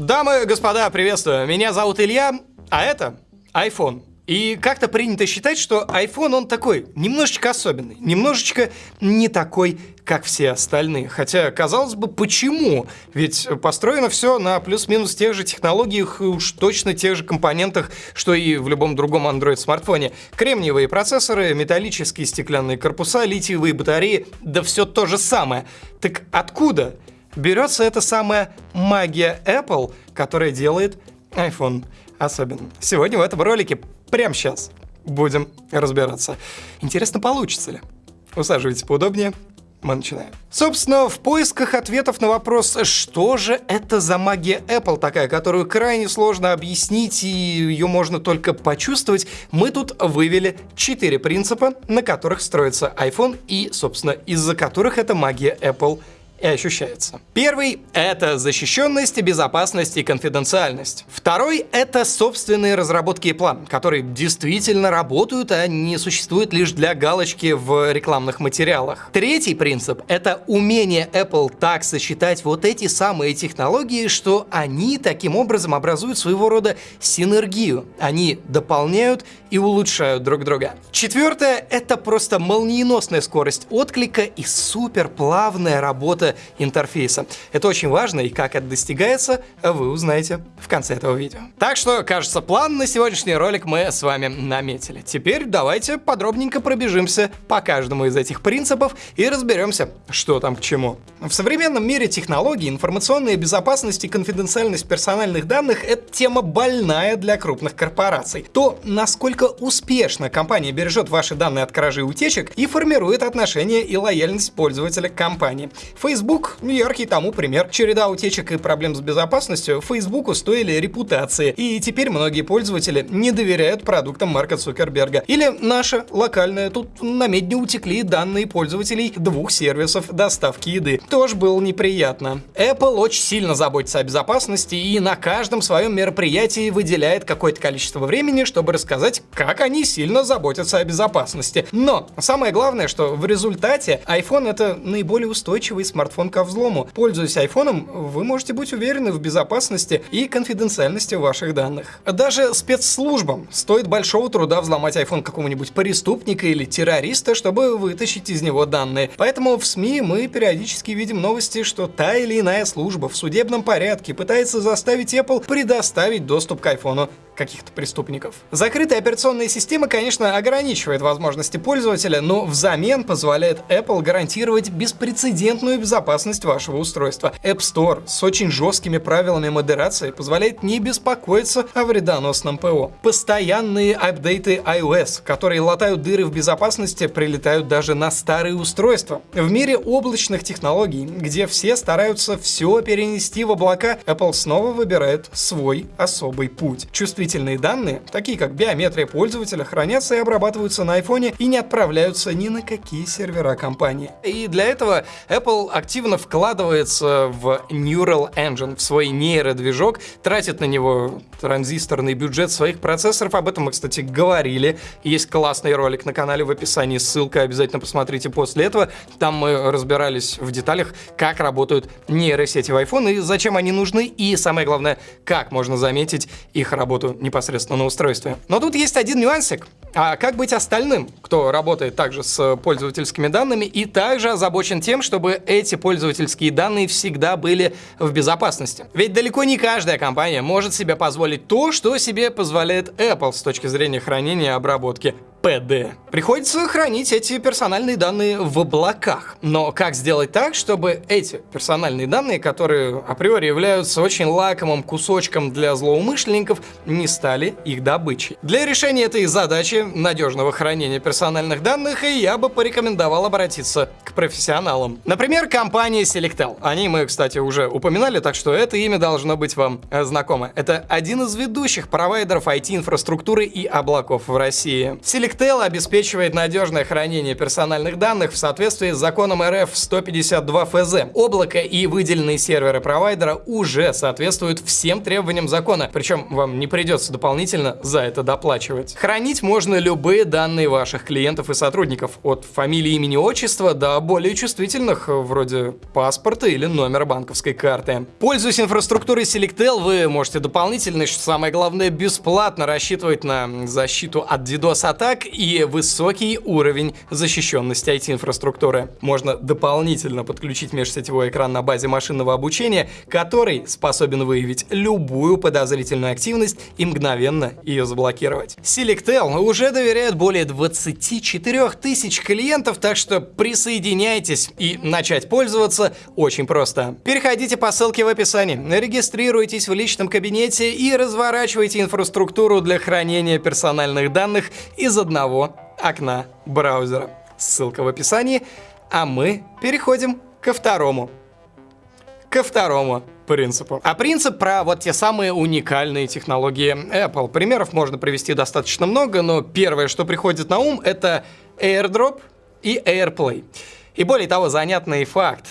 Дамы господа, приветствую. Меня зовут Илья, а это iPhone. И как-то принято считать, что iPhone, он такой, немножечко особенный, немножечко не такой, как все остальные. Хотя, казалось бы, почему? Ведь построено все на плюс-минус тех же технологиях и уж точно тех же компонентах, что и в любом другом Android-смартфоне. Кремниевые процессоры, металлические стеклянные корпуса, литиевые батареи, да все то же самое. Так откуда берется эта самая магия Apple, которая делает iPhone особенным? Сегодня в этом ролике, прямо сейчас, будем разбираться. Интересно, получится ли? Усаживайтесь поудобнее, мы начинаем. Собственно, в поисках ответов на вопрос, что же это за магия Apple такая, которую крайне сложно объяснить и ее можно только почувствовать, мы тут вывели четыре принципа, на которых строится iPhone и, собственно, из-за которых эта магия Apple и ощущается. Первый — это защищенность, безопасность и конфиденциальность. Второй — это собственные разработки и план, которые действительно работают, а не существуют лишь для галочки в рекламных материалах. Третий принцип — это умение Apple так сочетать вот эти самые технологии, что они таким образом образуют своего рода синергию. Они дополняют и улучшают друг друга. Четвертое — это просто молниеносная скорость отклика и супер плавная интерфейса. Это очень важно, и как это достигается, вы узнаете в конце этого видео. Так что, кажется, план на сегодняшний ролик мы с вами наметили. Теперь давайте подробненько пробежимся по каждому из этих принципов и разберемся, что там к чему. В современном мире технологий, информационная безопасность и конфиденциальность персональных данных — это тема больная для крупных корпораций. То, насколько успешно компания бережет ваши данные от кражи и утечек и формирует отношения и лояльность пользователя к компании. Facebook Facebook — яркий тому пример. Череда утечек и проблем с безопасностью Фейсбуку стоили репутации, и теперь многие пользователи не доверяют продуктам Марка Цукерберга. Или наша локальная, тут на медне утекли данные пользователей двух сервисов доставки еды. Тоже было неприятно. Apple очень сильно заботится о безопасности и на каждом своем мероприятии выделяет какое-то количество времени, чтобы рассказать, как они сильно заботятся о безопасности. Но самое главное, что в результате iPhone это наиболее устойчивый смартфон смартфон ко взлому. Пользуясь айфоном, вы можете быть уверены в безопасности и конфиденциальности ваших данных. Даже спецслужбам стоит большого труда взломать iPhone какого-нибудь преступника или террориста, чтобы вытащить из него данные. Поэтому в СМИ мы периодически видим новости, что та или иная служба в судебном порядке пытается заставить Apple предоставить доступ к айфону каких-то преступников. Закрытая операционная система, конечно, ограничивает возможности пользователя, но взамен позволяет Apple гарантировать беспрецедентную безопасность вашего устройства. App Store с очень жесткими правилами модерации позволяет не беспокоиться о вредоносном ПО. Постоянные апдейты iOS, которые латают дыры в безопасности, прилетают даже на старые устройства. В мире облачных технологий, где все стараются все перенести в облака, Apple снова выбирает свой особый путь. Чувствительность чувствительные данные, такие как биометрия пользователя, хранятся и обрабатываются на iPhone и не отправляются ни на какие сервера компании. И для этого Apple активно вкладывается в Neural Engine, в свой нейродвижок, тратит на него транзисторный бюджет своих процессоров. Об этом мы, кстати, говорили. Есть классный ролик на канале в описании, ссылка обязательно посмотрите после этого. Там мы разбирались в деталях, как работают нейросети в iPhone и зачем они нужны, и самое главное, как можно заметить их работу непосредственно на устройстве. Но тут есть один нюансик. А как быть остальным, кто работает также с пользовательскими данными и также озабочен тем, чтобы эти пользовательские данные всегда были в безопасности? Ведь далеко не каждая компания может себе позволить то, что себе позволяет Apple с точки зрения хранения и обработки. ПД. Приходится хранить эти персональные данные в облаках. Но как сделать так, чтобы эти персональные данные, которые априори являются очень лакомым кусочком для злоумышленников, не стали их добычей? Для решения этой задачи надежного хранения персональных данных я бы порекомендовал обратиться к профессионалам. Например, компания Selectel. Они мы, кстати, уже упоминали, так что это имя должно быть вам знакомо. Это один из ведущих провайдеров IT-инфраструктуры и облаков в России. Selectel Selectel обеспечивает надежное хранение персональных данных в соответствии с законом РФ 152 ФЗ. Облако и выделенные серверы провайдера уже соответствуют всем требованиям закона, причем вам не придется дополнительно за это доплачивать. Хранить можно любые данные ваших клиентов и сотрудников, от фамилии, имени, отчества до более чувствительных, вроде паспорта или номера банковской карты. Пользуясь инфраструктурой Selectel, вы можете дополнительно, что самое главное, бесплатно рассчитывать на защиту от DDoS-атак и высокий уровень защищенности IT-инфраструктуры. Можно дополнительно подключить межсетевой экран на базе машинного обучения, который способен выявить любую подозрительную активность и мгновенно ее заблокировать. Selectel уже доверяет более 24 тысяч клиентов, так что присоединяйтесь и начать пользоваться очень просто. Переходите по ссылке в описании, регистрируйтесь в личном кабинете и разворачивайте инфраструктуру для хранения персональных данных из одного окна браузера. Ссылка в описании, а мы переходим ко второму. Ко второму принципу. А принцип про вот те самые уникальные технологии Apple. Примеров можно привести достаточно много, но первое, что приходит на ум, это AirDrop и AirPlay. И более того, занятный факт.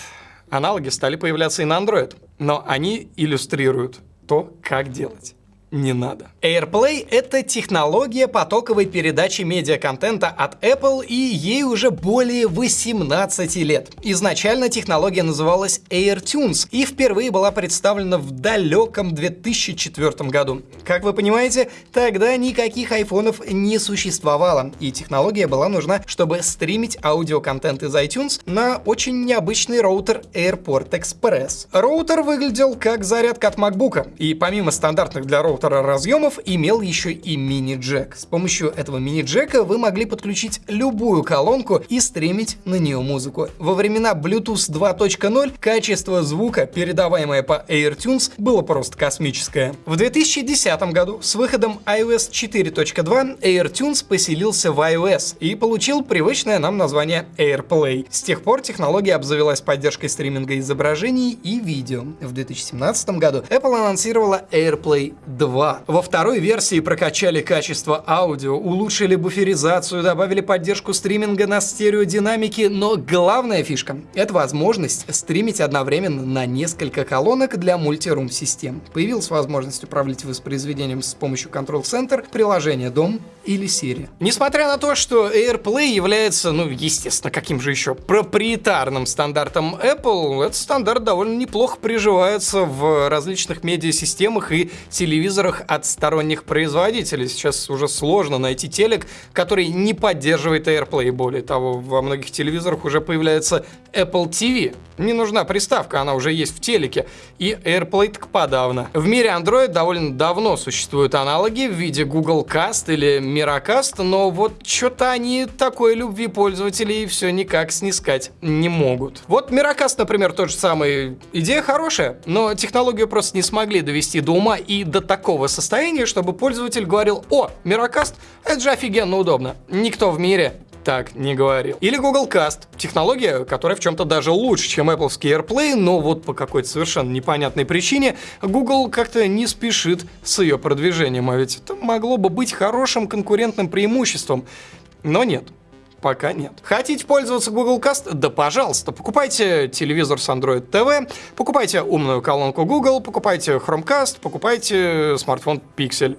Аналоги стали появляться и на Android, но они иллюстрируют то, как делать не надо. AirPlay — это технология потоковой передачи медиаконтента от Apple, и ей уже более 18 лет. Изначально технология называлась AirTunes и впервые была представлена в далеком 2004 году. Как вы понимаете, тогда никаких айфонов не существовало, и технология была нужна, чтобы стримить аудиоконтент из iTunes на очень необычный роутер AirPort Express. Роутер выглядел как зарядка от MacBook, и помимо стандартных для роутера роутера разъемов имел еще и мини-джек. С помощью этого мини-джека вы могли подключить любую колонку и стримить на нее музыку. Во времена Bluetooth 2.0 качество звука, передаваемое по AirTunes, было просто космическое. В 2010 году с выходом iOS 4.2 AirTunes поселился в iOS и получил привычное нам название AirPlay. С тех пор технология обзавелась поддержкой стриминга изображений и видео. В 2017 году Apple анонсировала AirPlay 2 2. Во второй версии прокачали качество аудио, улучшили буферизацию, добавили поддержку стриминга на стереодинамике, но главная фишка — это возможность стримить одновременно на несколько колонок для мультирум систем. Появилась возможность управлять воспроизведением с помощью Control Center, приложения Дом или Siri. Несмотря на то, что AirPlay является, ну, естественно, каким же еще проприетарным стандартом Apple, этот стандарт довольно неплохо приживается в различных медиасистемах и телевизорах телевизорах от сторонних производителей. Сейчас уже сложно найти телек, который не поддерживает AirPlay. Более того, во многих телевизорах уже появляется Apple TV. Не нужна приставка, она уже есть в телеке. И AirPlay так подавно. В мире Android довольно давно существуют аналоги в виде Google Cast или Miracast, но вот что-то они такой любви пользователей все никак снискать не могут. Вот Miracast, например, тот же самый. Идея хорошая, но технологию просто не смогли довести до ума и до такого такого состояния, чтобы пользователь говорил, о, Мирокаст, это же офигенно удобно. Никто в мире так не говорил. Или Google Cast, технология, которая в чем-то даже лучше, чем Apple AirPlay, но вот по какой-то совершенно непонятной причине Google как-то не спешит с ее продвижением, а ведь это могло бы быть хорошим конкурентным преимуществом. Но нет, Пока нет. Хотите пользоваться Google Cast? Да пожалуйста. Покупайте телевизор с Android TV, покупайте умную колонку Google, покупайте Chromecast, покупайте смартфон Pixel.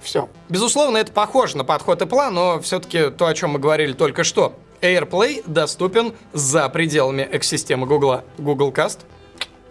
Все. Безусловно, это похоже на подход Apple, но все-таки то, о чем мы говорили только что. AirPlay доступен за пределами экосистемы Google. Google Cast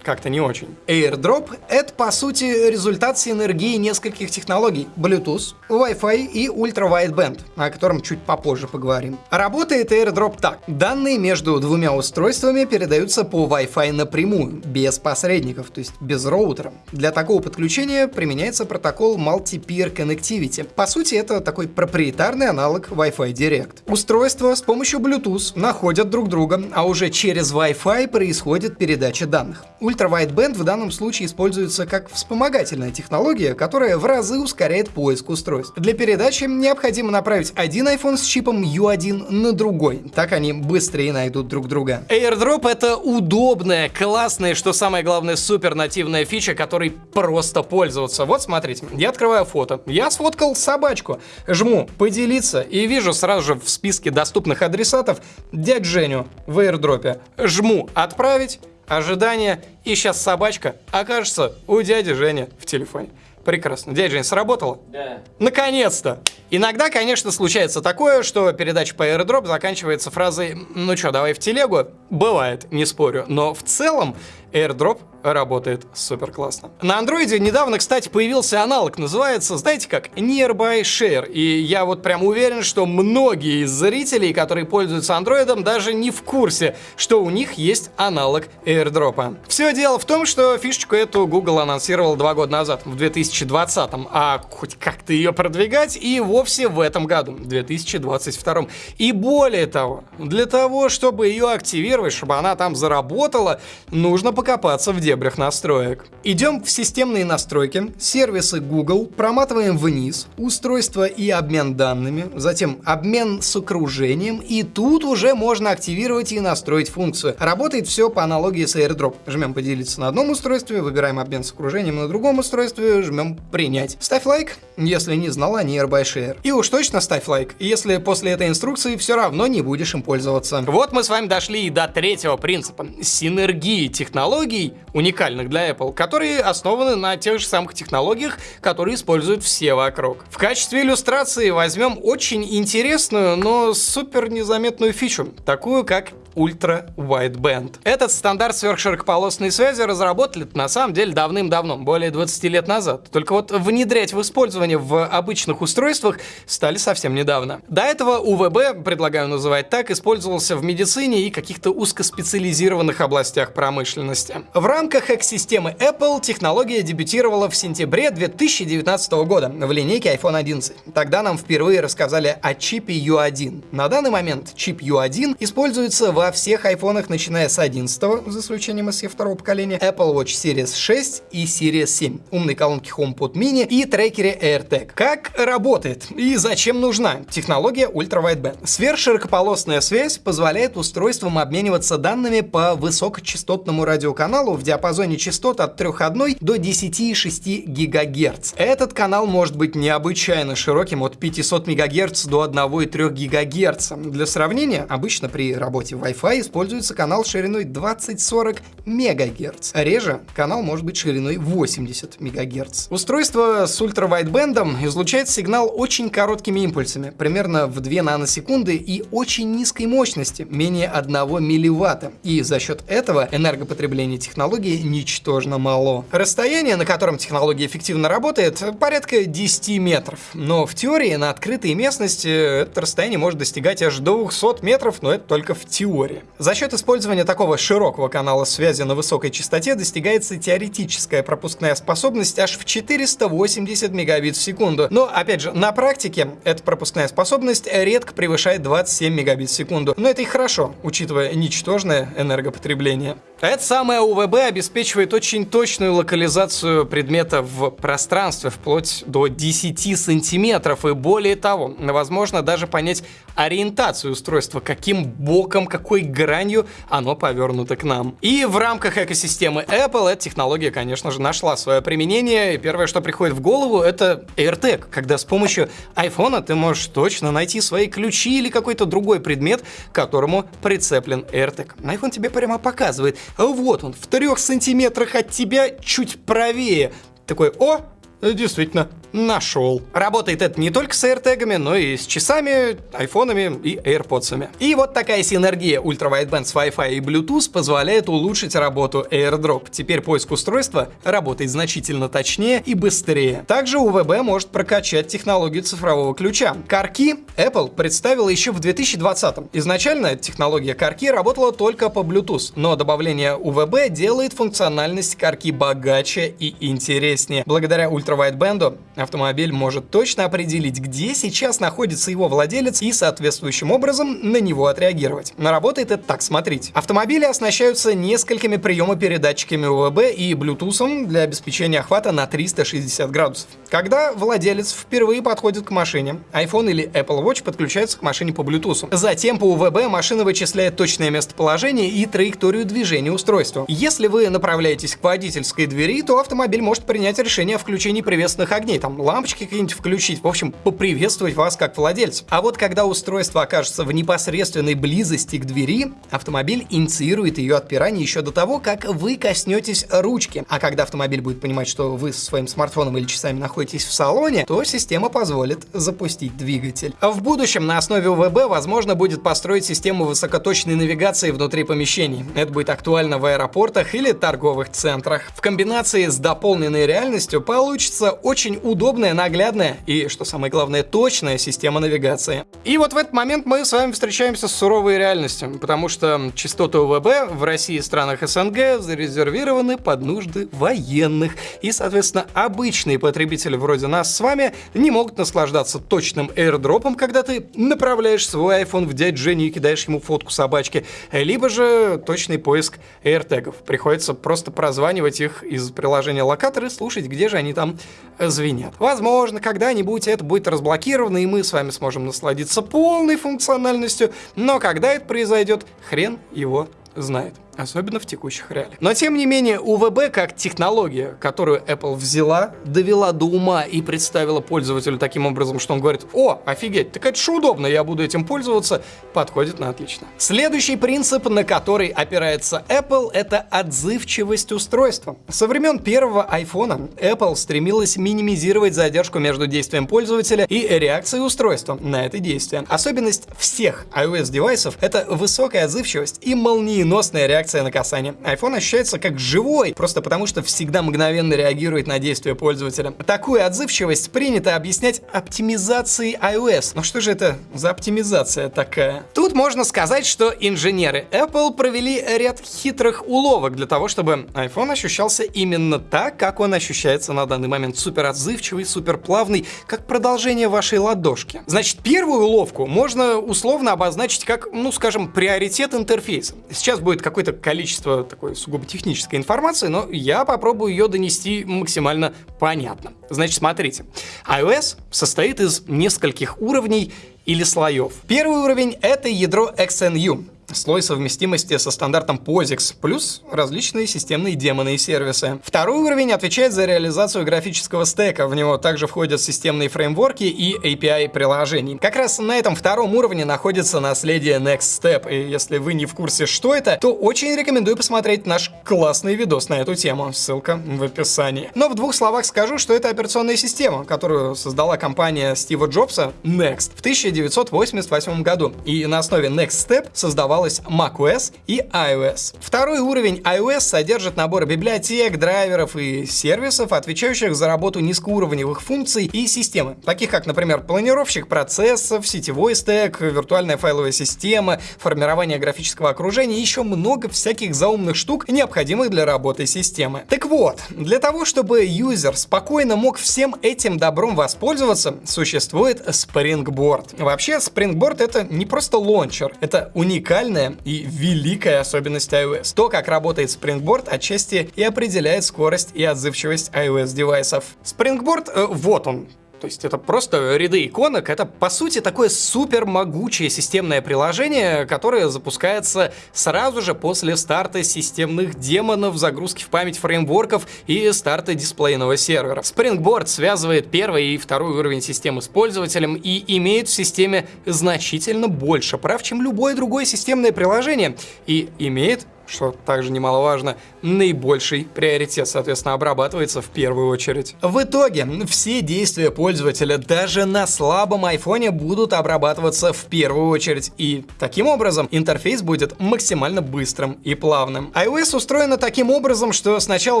как-то не очень. AirDrop — это, по сути, результат синергии нескольких технологий — Bluetooth, Wi-Fi и Ultra-Wideband, о котором чуть попозже поговорим. Работает AirDrop так. Данные между двумя устройствами передаются по Wi-Fi напрямую, без посредников, то есть без роутера. Для такого подключения применяется протокол Multi-Peer Connectivity. По сути, это такой проприетарный аналог Wi-Fi Direct. Устройства с помощью Bluetooth находят друг друга, а уже через Wi-Fi происходит передача данных. У ультра-wideband в данном случае используется как вспомогательная технология, которая в разы ускоряет поиск устройств. Для передачи необходимо направить один iPhone с чипом U1 на другой. Так они быстрее найдут друг друга. AirDrop — это удобная, классная, что самое главное, супер нативная фича, которой просто пользоваться. Вот смотрите, я открываю фото. Я сфоткал собачку. Жму «Поделиться» и вижу сразу же в списке доступных адресатов дядь Женю в airdrop. Жму «Отправить», ожидание, и сейчас собачка окажется у дяди Жени в телефоне. Прекрасно. Дядя Жень, сработало? Да. Наконец-то! Иногда, конечно, случается такое, что передача по airdrop заканчивается фразой «Ну что, давай в телегу?» Бывает, не спорю. Но в целом AirDrop работает супер классно. На андроиде недавно, кстати, появился аналог, называется, знаете как, Nearby Share. И я вот прям уверен, что многие из зрителей, которые пользуются андроидом, даже не в курсе, что у них есть аналог AirDrop. Все дело в том, что фишечку эту Google анонсировал два года назад, в 2020, а хоть как-то ее продвигать и вовсе в этом году, 2022. И более того, для того, чтобы ее активировать, чтобы она там заработала, нужно покопаться в дебрях настроек. Идем в системные настройки, сервисы Google, проматываем вниз, устройство и обмен данными, затем обмен с окружением, и тут уже можно активировать и настроить функцию. Работает все по аналогии с AirDrop. Жмем поделиться на одном устройстве, выбираем обмен с окружением на другом устройстве, жмем принять. Ставь лайк, если не знала о Nearby Share. И уж точно ставь лайк, если после этой инструкции все равно не будешь им пользоваться. Вот мы с вами дошли и до третьего принципа. Синергии технологий технологий, уникальных для Apple, которые основаны на тех же самых технологиях, которые используют все вокруг. В качестве иллюстрации возьмем очень интересную, но супер незаметную фичу, такую как Ultra Wideband. Этот стандарт сверхширокополосной связи разработали на самом деле давным-давно, более 20 лет назад. Только вот внедрять в использование в обычных устройствах стали совсем недавно. До этого УВБ, предлагаю называть так, использовался в медицине и каких-то узкоспециализированных областях промышленности. В рамках экосистемы Apple технология дебютировала в сентябре 2019 года в линейке iPhone 11. Тогда нам впервые рассказали о чипе U1. На данный момент чип U1 используется во всех айфонах, начиная с 11, за исключением SE второго поколения, Apple Watch Series 6 и Series 7, умной колонки HomePod Mini и трекере AirTag. Как работает и зачем нужна технология Ultra Wideband? Сверхширокополосная связь позволяет устройствам обмениваться данными по высокочастотному радиоканалу в диапазоне частот от 3,1 до 10,6 ГГц. Этот канал может быть необычайно широким от 500 МГц до 1,3 ГГц. Для сравнения, обычно при работе в Wi-Fi используется канал шириной 20-40 МГц. Реже канал может быть шириной 80 МГц. Устройство с ультравайтбендом излучает сигнал очень короткими импульсами, примерно в 2 наносекунды и очень низкой мощности, менее 1 милливатта. И за счет этого энергопотребление технологии ничтожно мало. Расстояние, на котором технология эффективно работает, порядка 10 метров. Но в теории на открытой местности это расстояние может достигать аж до 200 метров, но это только в теории теории. За счет использования такого широкого канала связи на высокой частоте достигается теоретическая пропускная способность аж в 480 мегабит в секунду. Но, опять же, на практике эта пропускная способность редко превышает 27 мегабит в секунду. Но это и хорошо, учитывая ничтожное энергопотребление. Это самое УВБ обеспечивает очень точную локализацию предмета в пространстве, вплоть до 10 сантиметров. И более того, возможно даже понять ориентацию устройства, каким боком, какой гранью оно повернуто к нам. И в рамках экосистемы Apple эта технология, конечно же, нашла свое применение. И первое, что приходит в голову, это AirTag, когда с помощью iPhone ты можешь точно найти свои ключи или какой-то другой предмет, к которому прицеплен AirTag. iPhone тебе прямо показывает, вот он, в трех сантиметрах от тебя чуть правее. Такой, о, действительно, нашел. Работает это не только с AirTag'ами, но и с часами, айфонами и AirPods'ами. И вот такая синергия ультравайтбенд с Wi-Fi и Bluetooth позволяет улучшить работу AirDrop. Теперь поиск устройства работает значительно точнее и быстрее. Также УВБ может прокачать технологию цифрового ключа. Карки Apple представила еще в 2020 -м. Изначально технология карки работала только по Bluetooth, но добавление УВБ делает функциональность карки богаче и интереснее. Благодаря ультра ультравайтбенду, автомобиль может точно определить, где сейчас находится его владелец и соответствующим образом на него отреагировать. Но работает это так, смотрите. Автомобили оснащаются несколькими приемопередатчиками УВБ и Bluetooth для обеспечения охвата на 360 градусов. Когда владелец впервые подходит к машине, iPhone или Apple Watch подключаются к машине по Bluetooth. Затем по УВБ машина вычисляет точное местоположение и траекторию движения устройства. Если вы направляетесь к водительской двери, то автомобиль может принять решение о включении приветственных огней, там лампочки какие-нибудь включить, в общем, поприветствовать вас как владельца. А вот когда устройство окажется в непосредственной близости к двери, автомобиль инициирует ее отпирание еще до того, как вы коснетесь ручки. А когда автомобиль будет понимать, что вы со своим смартфоном или часами находитесь в салоне, то система позволит запустить двигатель. В будущем на основе УВБ возможно будет построить систему высокоточной навигации внутри помещений. Это будет актуально в аэропортах или торговых центрах. В комбинации с дополненной реальностью получится очень удобная, наглядная и, что самое главное, точная система навигации. И вот в этот момент мы с вами встречаемся с суровой реальностью, потому что частоты УВБ в России и странах СНГ зарезервированы под нужды военных. И, соответственно, обычные потребители вроде нас с вами не могут наслаждаться точным airdropом, когда ты направляешь свой iPhone в дядь Женю и кидаешь ему фотку собачки, либо же точный поиск AirTagов. Приходится просто прозванивать их из приложения локатор и слушать, где же они там звенят. Возможно, когда-нибудь это будет разблокировано, и мы с вами сможем насладиться полной функциональностью, но когда это произойдет, хрен его знает особенно в текущих реалиях. Но тем не менее, УВБ как технология, которую Apple взяла, довела до ума и представила пользователю таким образом, что он говорит, о, офигеть, так это же удобно, я буду этим пользоваться, подходит на отлично. Следующий принцип, на который опирается Apple, это отзывчивость устройства. Со времен первого iPhone Apple стремилась минимизировать задержку между действием пользователя и реакцией устройства на это действие. Особенность всех iOS-девайсов — это высокая отзывчивость и молниеносная реакция реакция на касание. iPhone ощущается как живой, просто потому что всегда мгновенно реагирует на действия пользователя. Такую отзывчивость принято объяснять оптимизацией iOS. Но что же это за оптимизация такая? Тут можно сказать, что инженеры Apple провели ряд хитрых уловок для того, чтобы iPhone ощущался именно так, как он ощущается на данный момент. Супер отзывчивый, супер плавный, как продолжение вашей ладошки. Значит, первую уловку можно условно обозначить как, ну, скажем, приоритет интерфейса. Сейчас будет какой-то количество такой сугубо технической информации, но я попробую ее донести максимально понятно. Значит, смотрите. iOS состоит из нескольких уровней или слоев. Первый уровень — это ядро XNU слой совместимости со стандартом POSIX, плюс различные системные демоны и сервисы. Второй уровень отвечает за реализацию графического стека, в него также входят системные фреймворки и API приложений. Как раз на этом втором уровне находится наследие Next Step, и если вы не в курсе, что это, то очень рекомендую посмотреть наш классный видос на эту тему, ссылка в описании. Но в двух словах скажу, что это операционная система, которую создала компания Стива Джобса Next в 1988 году, и на основе Next Step создавала создавалась macOS и iOS. Второй уровень iOS содержит набор библиотек, драйверов и сервисов, отвечающих за работу низкоуровневых функций и системы, таких как, например, планировщик процессов, сетевой стек, виртуальная файловая система, формирование графического окружения и еще много всяких заумных штук, необходимых для работы системы. Так вот, для того, чтобы юзер спокойно мог всем этим добром воспользоваться, существует Springboard. Вообще, Springboard это не просто лончер, это уникальный уникальная и великая особенность iOS. То, как работает Springboard, отчасти и определяет скорость и отзывчивость iOS девайсов. Springboard, э, вот он, то есть это просто ряды иконок, это по сути такое супер могучее системное приложение, которое запускается сразу же после старта системных демонов, загрузки в память фреймворков и старта дисплейного сервера. Springboard связывает первый и второй уровень системы с пользователем и имеет в системе значительно больше прав, чем любое другое системное приложение, и имеет что также немаловажно, наибольший приоритет, соответственно, обрабатывается в первую очередь. В итоге, все действия пользователя даже на слабом айфоне будут обрабатываться в первую очередь, и таким образом интерфейс будет максимально быстрым и плавным. iOS устроена таким образом, что сначала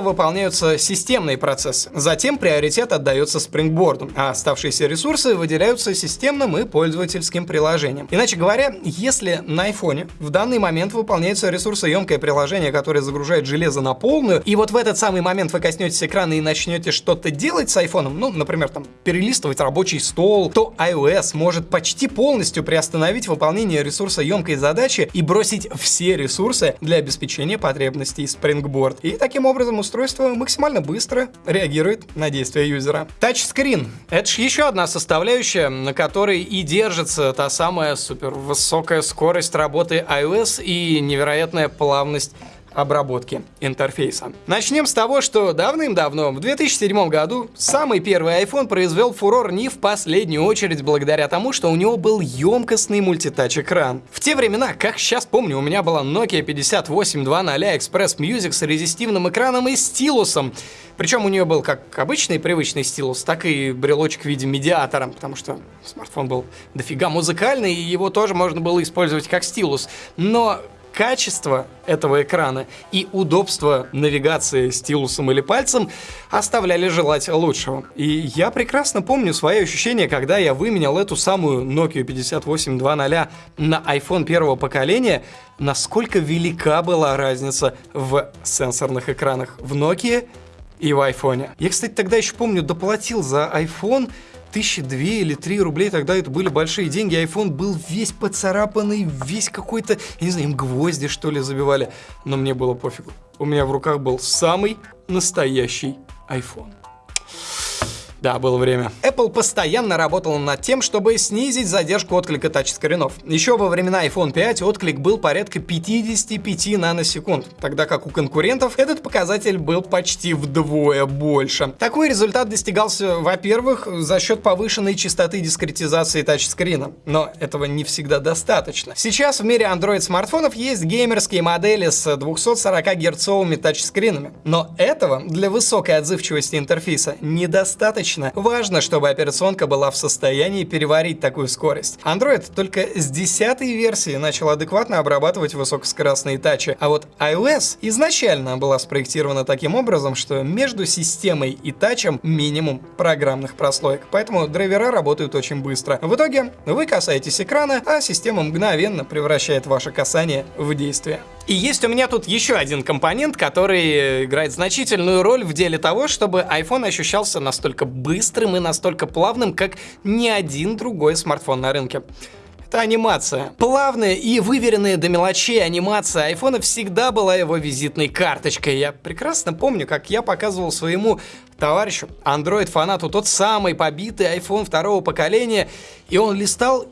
выполняются системные процессы, затем приоритет отдается Springboard, а оставшиеся ресурсы выделяются системным и пользовательским приложением. Иначе говоря, если на айфоне в данный момент выполняется ресурсоемкое приложение, которое загружает железо на полную, и вот в этот самый момент вы коснетесь экрана и начнете что-то делать с айфоном, ну, например, там, перелистывать рабочий стол, то iOS может почти полностью приостановить выполнение ресурсоемкой задачи и бросить все ресурсы для обеспечения потребностей Springboard. И таким образом устройство максимально быстро реагирует на действия юзера. Тачскрин. Это же еще одна составляющая, на которой и держится та самая супер высокая скорость работы iOS и невероятная плавность обработки интерфейса. Начнем с того, что давным-давно, в 2007 году, самый первый iPhone произвел фурор не в последнюю очередь благодаря тому, что у него был емкостный мультитач-экран. В те времена, как сейчас помню, у меня была Nokia 5820 Express Music с резистивным экраном и стилусом. Причем у нее был как обычный привычный стилус, так и брелочек в виде медиатора, потому что смартфон был дофига музыкальный, и его тоже можно было использовать как стилус. Но качество этого экрана и удобство навигации стилусом или пальцем оставляли желать лучшего. И я прекрасно помню свои ощущения, когда я выменял эту самую Nokia 5820 на iPhone первого поколения, насколько велика была разница в сенсорных экранах в Nokia и в iPhone. Я, кстати, тогда еще помню, доплатил за iPhone тысячи две или три рублей, тогда это были большие деньги, iPhone был весь поцарапанный, весь какой-то, я не знаю, им гвозди что ли забивали, но мне было пофигу. У меня в руках был самый настоящий iPhone. Да, было время. Apple постоянно работала над тем, чтобы снизить задержку отклика тачскринов. Еще во времена iPhone 5 отклик был порядка 55 наносекунд, тогда как у конкурентов этот показатель был почти вдвое больше. Такой результат достигался, во-первых, за счет повышенной частоты дискретизации тачскрина, но этого не всегда достаточно. Сейчас в мире Android смартфонов есть геймерские модели с 240 герцовыми тачскринами, но этого для высокой отзывчивости интерфейса недостаточно логично. Важно, чтобы операционка была в состоянии переварить такую скорость. Android только с 10 версии начал адекватно обрабатывать высокоскоростные тачи, а вот iOS изначально была спроектирована таким образом, что между системой и тачем минимум программных прослоек, поэтому драйвера работают очень быстро. В итоге вы касаетесь экрана, а система мгновенно превращает ваше касание в действие. И есть у меня тут еще один компонент, который играет значительную роль в деле того, чтобы iPhone ощущался настолько быстрым и настолько плавным, как ни один другой смартфон на рынке. Это анимация. Плавная и выверенная до мелочей анимация айфона всегда была его визитной карточкой. Я прекрасно помню, как я показывал своему товарищу, Android-фанату, тот самый побитый iPhone второго поколения, и он листал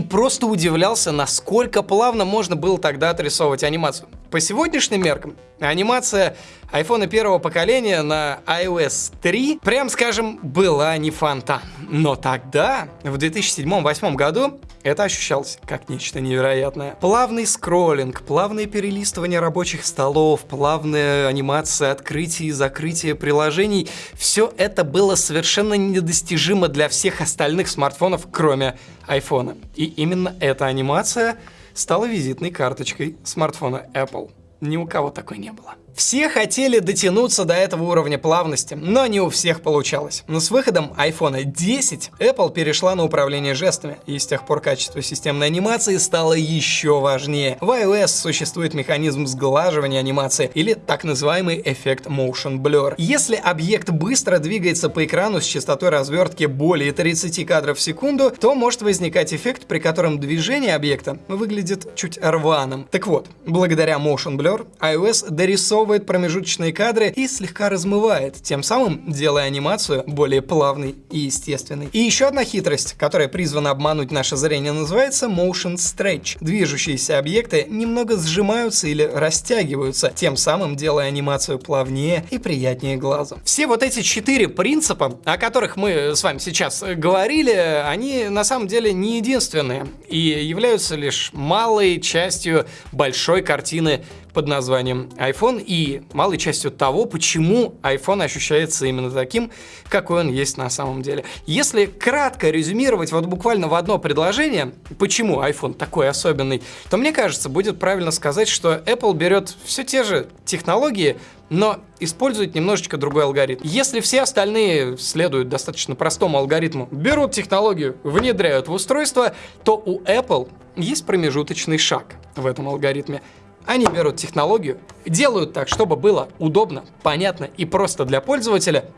просто удивлялся, насколько плавно можно было тогда отрисовывать анимацию. По сегодняшним меркам анимация iPhone первого поколения на iOS 3, прям скажем, была не фонтан. Но тогда, в 2007-2008 году, это ощущалось как нечто невероятное. Плавный скроллинг, плавное перелистывание рабочих столов, плавная анимация открытия и закрытия приложений — все это было совершенно недостижимо для всех остальных смартфонов, кроме iPhone. И именно эта анимация стала визитной карточкой смартфона Apple. Ни у кого такой не было. Все хотели дотянуться до этого уровня плавности, но не у всех получалось. Но с выходом iPhone 10 Apple перешла на управление жестами, и с тех пор качество системной анимации стало еще важнее. В iOS существует механизм сглаживания анимации, или так называемый эффект Motion Blur. Если объект быстро двигается по экрану с частотой развертки более 30 кадров в секунду, то может возникать эффект, при котором движение объекта выглядит чуть рваным. Так вот, благодаря Motion Blur iOS дорисовывает дорисовывает промежуточные кадры и слегка размывает, тем самым делая анимацию более плавной и естественной. И еще одна хитрость, которая призвана обмануть наше зрение, называется Motion Stretch. Движущиеся объекты немного сжимаются или растягиваются, тем самым делая анимацию плавнее и приятнее глазу. Все вот эти четыре принципа, о которых мы с вами сейчас говорили, они на самом деле не единственные и являются лишь малой частью большой картины под названием iPhone и малой частью того, почему iPhone ощущается именно таким, какой он есть на самом деле. Если кратко резюмировать вот буквально в одно предложение, почему iPhone такой особенный, то мне кажется, будет правильно сказать, что Apple берет все те же технологии, но использует немножечко другой алгоритм. Если все остальные следуют достаточно простому алгоритму, берут технологию, внедряют в устройство, то у Apple есть промежуточный шаг в этом алгоритме. Они берут технологию, делают так, чтобы было удобно, понятно и просто для пользователя,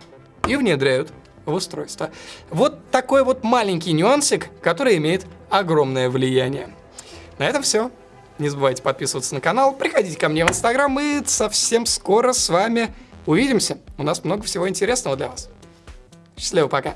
и внедряют в устройство. Вот такой вот маленький нюансик, который имеет огромное влияние. На этом все. Не забывайте подписываться на канал, приходите ко мне в Инстаграм, и совсем скоро с вами увидимся. У нас много всего интересного для вас. Счастливо, пока.